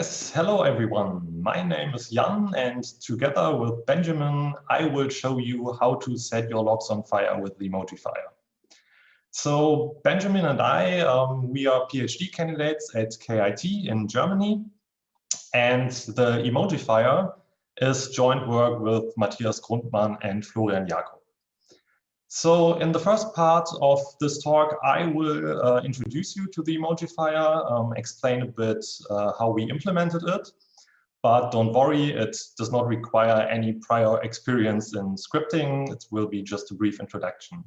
Yes, hello everyone. My name is Jan and together with Benjamin, I will show you how to set your logs on fire with the Emojifier. So Benjamin and I, um, we are PhD candidates at KIT in Germany and the Emojifier is joint work with Matthias Grundmann and Florian Jakob. So in the first part of this talk, I will uh, introduce you to the Emojifier, um, explain a bit uh, how we implemented it. But don't worry, it does not require any prior experience in scripting. It will be just a brief introduction.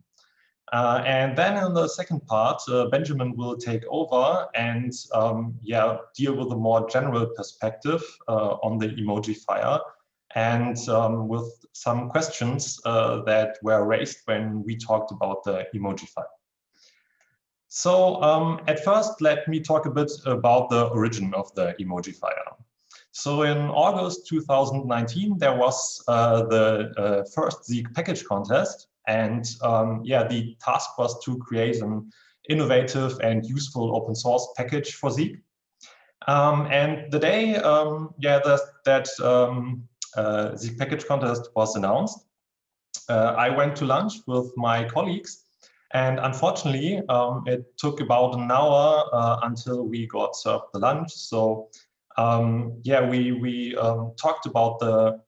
Uh, and then in the second part, uh, Benjamin will take over and um, yeah, deal with a more general perspective uh, on the Emojifier and um, with some questions uh, that were raised when we talked about the Emojifier. So um, at first, let me talk a bit about the origin of the Emojifier. So in August 2019, there was uh, the uh, first Zeek package contest. And um, yeah, the task was to create an innovative and useful open source package for Zeek. Um, and the day, um, yeah, that, that um, the package contest was announced, uh, I went to lunch with my colleagues and unfortunately, um, it took about an hour uh, until we got served the lunch. So um, yeah, we, we um, talked about the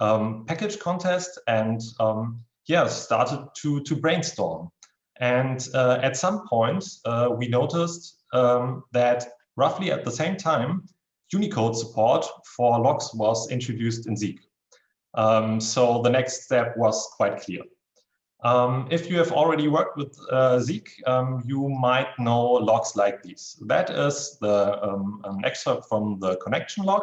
um, package contest and um, yeah, started to, to brainstorm. And uh, at some point, uh, we noticed um, that roughly at the same time, Unicode support for logs was introduced in Zeek. Um, so the next step was quite clear. Um, if you have already worked with uh, Zeek, um, you might know logs like these. That is the um, an excerpt from the connection log.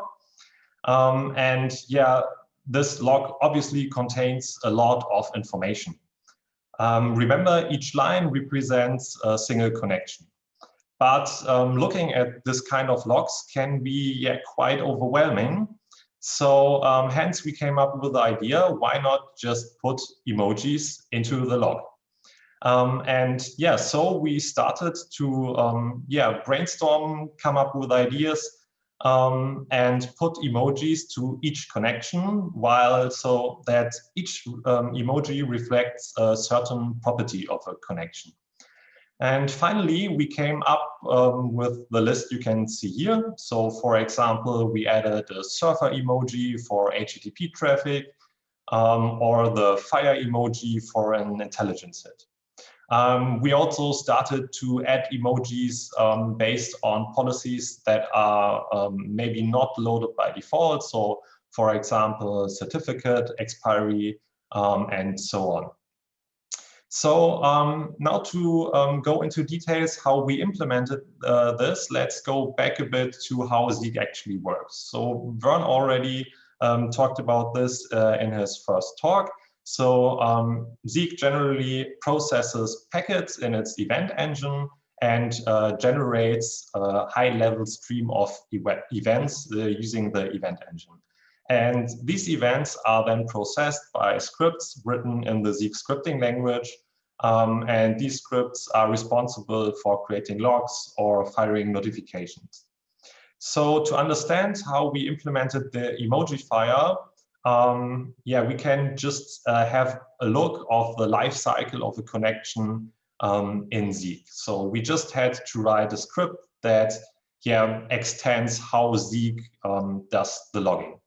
Um, and yeah, this log obviously contains a lot of information. Um, remember, each line represents a single connection. But um, looking at this kind of logs can be yeah, quite overwhelming. So um, hence we came up with the idea, why not just put emojis into the log? Um, and yeah, so we started to um, yeah brainstorm, come up with ideas, um, and put emojis to each connection, while so that each um, emoji reflects a certain property of a connection. And finally, we came up um, with the list you can see here. So for example, we added a surfer emoji for HTTP traffic um, or the fire emoji for an intelligence hit. Um, we also started to add emojis um, based on policies that are um, maybe not loaded by default. So for example, certificate, expiry, um, and so on. So um, now to um, go into details how we implemented uh, this, let's go back a bit to how Zeek actually works. So Vern already um, talked about this uh, in his first talk. So um, Zeek generally processes packets in its event engine and uh, generates a high-level stream of events uh, using the event engine. And these events are then processed by scripts written in the Zeek scripting language um, and these scripts are responsible for creating logs or firing notifications. So to understand how we implemented the Emojifier, um, yeah, we can just uh, have a look of the life cycle of a connection um, in Zeek. So we just had to write a script that yeah, extends how Zeek um, does the logging.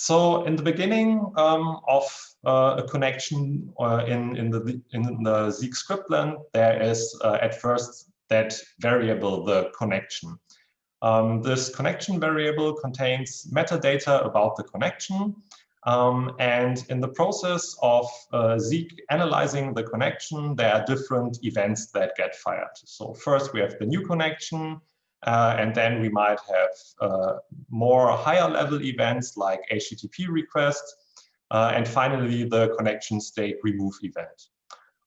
So in the beginning um, of uh, a connection uh, in, in, the, in the Zeek scriptland, there is uh, at first that variable, the connection. Um, this connection variable contains metadata about the connection. Um, and in the process of uh, Zeek analyzing the connection, there are different events that get fired. So first we have the new connection, uh, and then we might have uh, more higher level events like HTTP requests. Uh, and finally, the connection state remove event.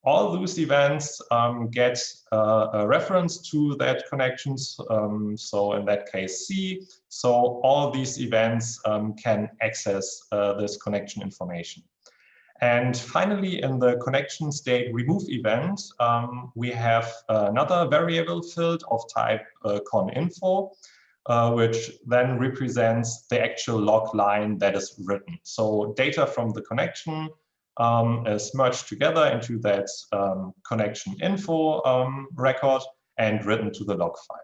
All those events um, get uh, a reference to that connections. Um, so in that case, C. So all these events um, can access uh, this connection information. And finally, in the connection state remove event, um, we have another variable field of type uh, coninfo. uh, which then represents the actual log line that is written. So data from the connection um, is merged together into that um, connection info um, record and written to the log file.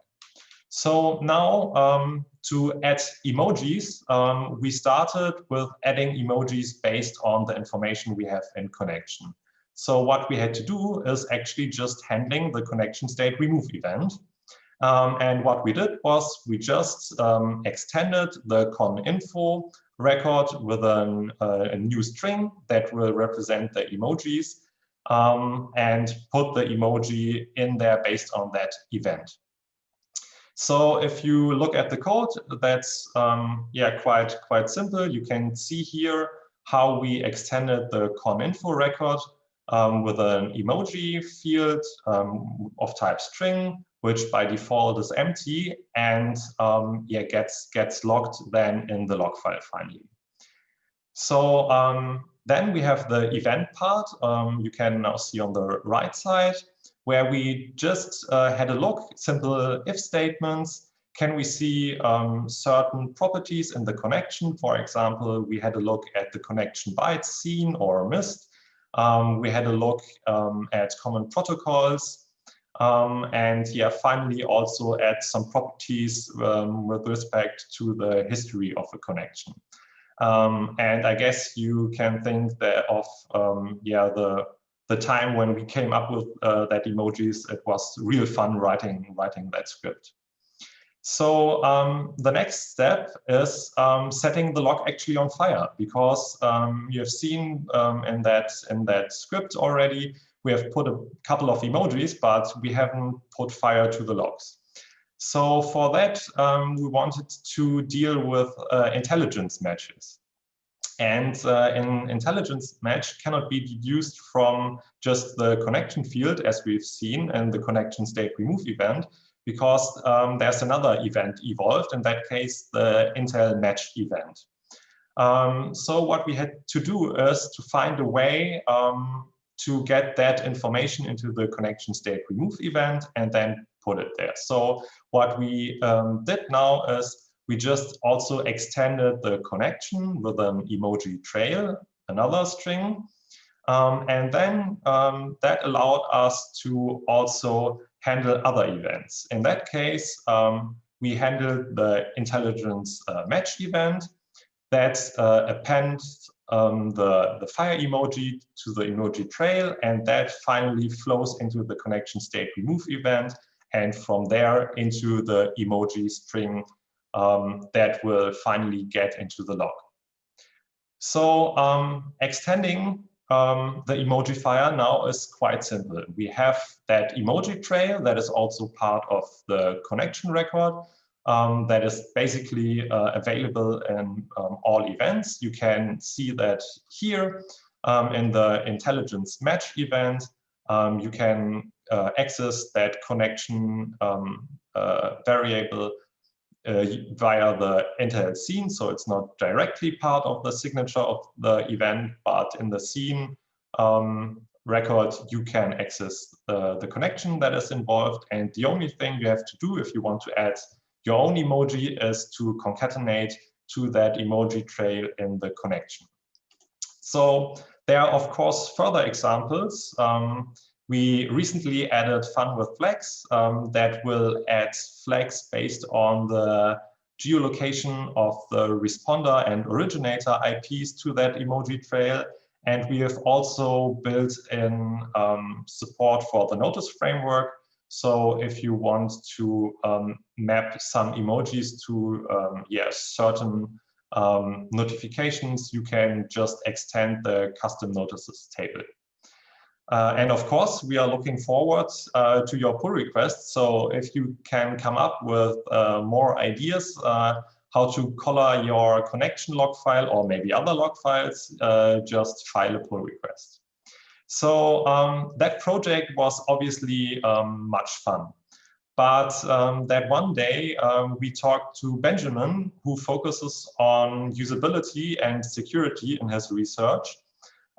So now um, to add emojis, um, we started with adding emojis based on the information we have in connection. So what we had to do is actually just handling the connection state remove event. Um, and what we did was we just um, extended the con info record with an, uh, a new string that will represent the emojis um, and put the emoji in there based on that event. So if you look at the code, that's um, yeah quite quite simple. You can see here how we extended the con info record um, with an emoji field um, of type string which by default is empty and um, yeah, gets, gets logged then in the log file finally. So um, then we have the event part um, you can now see on the right side where we just uh, had a look, simple if statements. Can we see um, certain properties in the connection? For example, we had a look at the connection bytes seen or missed. Um, we had a look um, at common protocols um, and yeah, finally also add some properties um, with respect to the history of a connection. Um, and I guess you can think that of um, yeah the the time when we came up with uh, that emojis. It was real fun writing writing that script. So um, the next step is um, setting the log actually on fire because um, you have seen um, in that in that script already we have put a couple of emojis, but we haven't put fire to the logs. So for that, um, we wanted to deal with uh, intelligence matches. And uh, in intelligence match cannot be deduced from just the connection field as we've seen in the connection state remove event, because um, there's another event evolved, in that case, the Intel match event. Um, so what we had to do is to find a way um, to get that information into the connection state remove event and then put it there. So what we um, did now is we just also extended the connection with an emoji trail, another string. Um, and then um, that allowed us to also handle other events. In that case, um, we handled the intelligence uh, match event that uh, appends um, the, the fire emoji to the emoji trail, and that finally flows into the connection state remove event, and from there into the emoji string um, that will finally get into the log. So um, extending um, the Emojifier now is quite simple. We have that emoji trail that is also part of the connection record um, that is basically uh, available in um, all events. You can see that here um, in the intelligence match event. Um, you can uh, access that connection um, uh, variable uh, via the entire scene. So it's not directly part of the signature of the event, but in the scene um, record, you can access the, the connection that is involved. And the only thing you have to do if you want to add your own emoji is to concatenate to that emoji trail in the connection. So there are, of course, further examples. Um, we recently added fun with flags um, that will add flags based on the geolocation of the responder and originator IPs to that emoji trail. And we have also built in um, support for the notice framework so if you want to um, map some emojis to um, yeah, certain um, notifications, you can just extend the custom notices table. Uh, and of course, we are looking forward uh, to your pull requests. So if you can come up with uh, more ideas uh, how to color your connection log file or maybe other log files, uh, just file a pull request. So um, that project was obviously um, much fun. But um, that one day um, we talked to Benjamin, who focuses on usability and security in his research.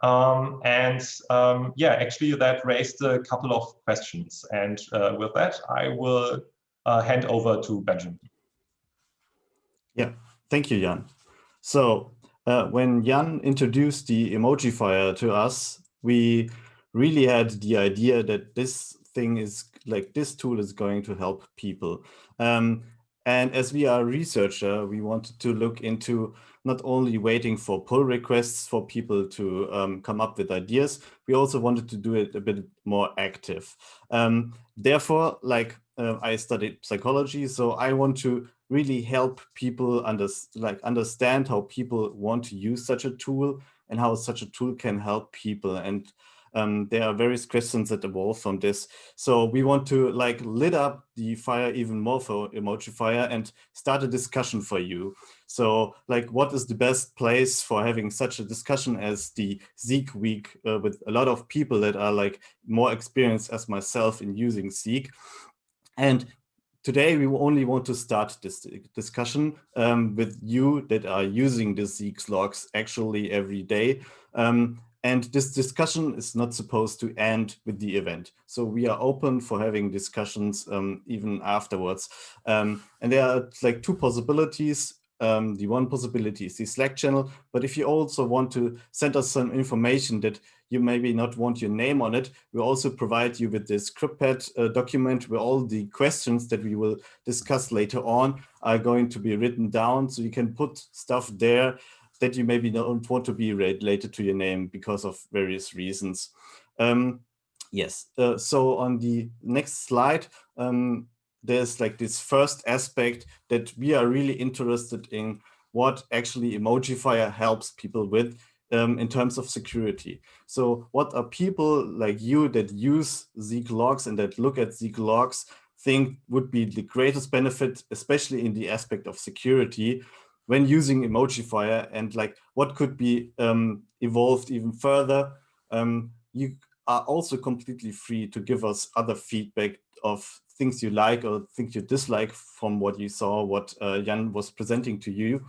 Um, and um, yeah, actually that raised a couple of questions. And uh, with that, I will uh, hand over to Benjamin. Yeah, thank you, Jan. So uh, when Jan introduced the Emojifier to us, we really had the idea that this thing is like this tool is going to help people. Um, and as we are a researcher, we wanted to look into not only waiting for pull requests for people to um, come up with ideas, we also wanted to do it a bit more active. Um, therefore, like uh, I studied psychology, so I want to really help people under, like understand how people want to use such a tool and how such a tool can help people. And um, there are various questions that evolve from this. So we want to like lit up the fire even more for emoji fire and start a discussion for you. So like what is the best place for having such a discussion as the Zeek week uh, with a lot of people that are like more experienced as myself in using Zeek. And today we only want to start this discussion um, with you that are using the Zeek logs actually every day. Um, and this discussion is not supposed to end with the event. So we are open for having discussions um, even afterwards. Um, and there are like two possibilities. Um, the one possibility is the Slack channel, but if you also want to send us some information that you maybe not want your name on it, we also provide you with this script uh, document where all the questions that we will discuss later on are going to be written down. So you can put stuff there that you maybe don't want to be related to your name because of various reasons. Um, yes, uh, so on the next slide, um, there's like this first aspect that we are really interested in what actually Emojifier helps people with um, in terms of security. So what are people like you that use Zeek logs and that look at Zeek logs think would be the greatest benefit, especially in the aspect of security when using Emojifier and like what could be um, evolved even further. Um, you are also completely free to give us other feedback of things you like or things you dislike from what you saw, what uh, Jan was presenting to you.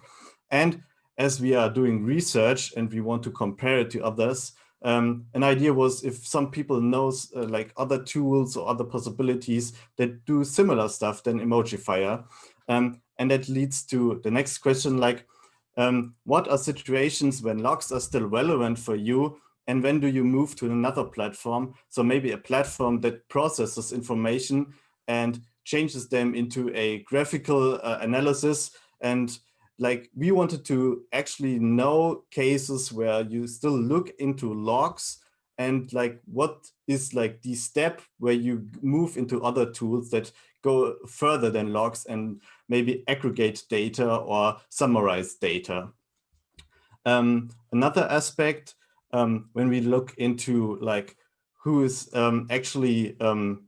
And as we are doing research and we want to compare it to others, um, an idea was if some people knows uh, like other tools or other possibilities that do similar stuff than Emojifier. Um, and that leads to the next question, like, um, what are situations when logs are still relevant for you? And when do you move to another platform? So maybe a platform that processes information and changes them into a graphical uh, analysis. And like we wanted to actually know cases where you still look into logs and like what is like the step where you move into other tools that go further than logs and maybe aggregate data or summarize data. Um, another aspect, um, when we look into like who is um, actually, um,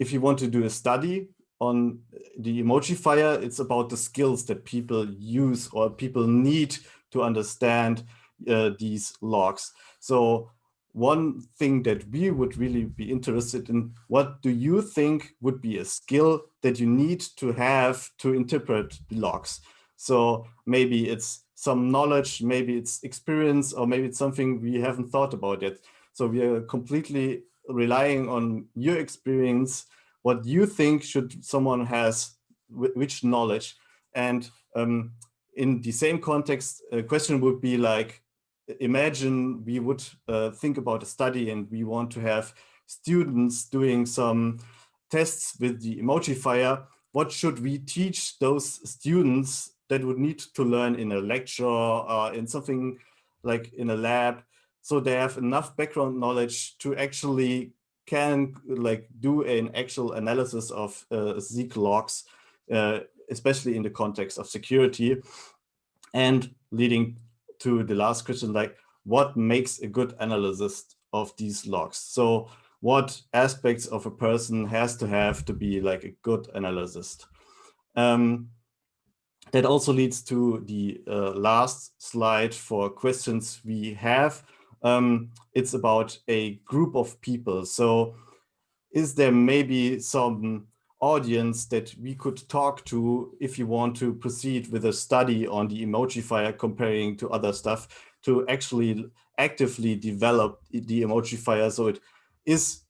if you want to do a study on the Emojifier, it's about the skills that people use or people need to understand uh, these logs. So one thing that we would really be interested in, what do you think would be a skill that you need to have to interpret the logs? So maybe it's some knowledge, maybe it's experience, or maybe it's something we haven't thought about yet. So we are completely relying on your experience, what you think should someone has, which knowledge. And um, in the same context, a question would be like, imagine we would uh, think about a study and we want to have students doing some tests with the Emojifier. What should we teach those students that would need to learn in a lecture or in something like in a lab so they have enough background knowledge to actually can like do an actual analysis of uh, Zeek logs, uh, especially in the context of security and leading to the last question, like what makes a good analyst of these logs? So what aspects of a person has to have to be like a good analyst? Um, that also leads to the uh, last slide for questions we have. Um, it's about a group of people. So is there maybe some audience that we could talk to if you want to proceed with a study on the Emojifier comparing to other stuff to actually actively develop the Emojifier so it is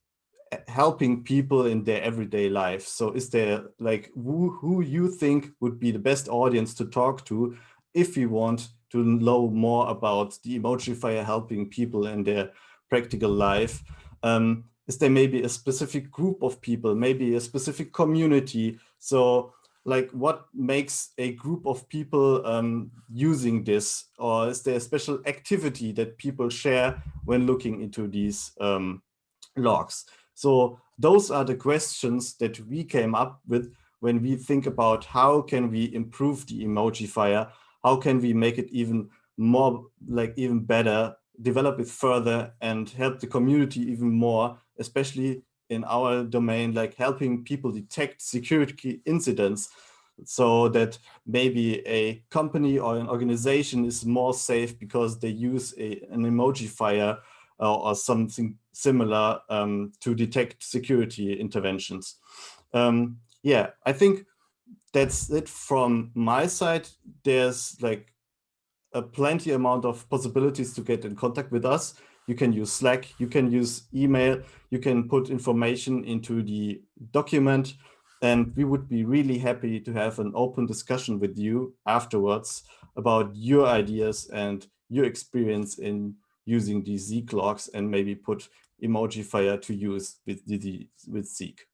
helping people in their everyday life. So is there like who, who you think would be the best audience to talk to if you want to know more about the Emojifier helping people in their practical life? Um, is there maybe a specific group of people, maybe a specific community? So like what makes a group of people um, using this? Or is there a special activity that people share when looking into these um, logs? So those are the questions that we came up with when we think about how can we improve the Emojifier? How can we make it even more, like even better, develop it further and help the community even more, especially in our domain, like helping people detect security incidents so that maybe a company or an organization is more safe because they use a, an Emojifier uh, or something similar um, to detect security interventions. Um, yeah, I think that's it from my side. There's like a plenty amount of possibilities to get in contact with us. You can use Slack, you can use email, you can put information into the document, and we would be really happy to have an open discussion with you afterwards about your ideas and your experience in using these Zeek logs and maybe put Emojifier to use with, with Zeek.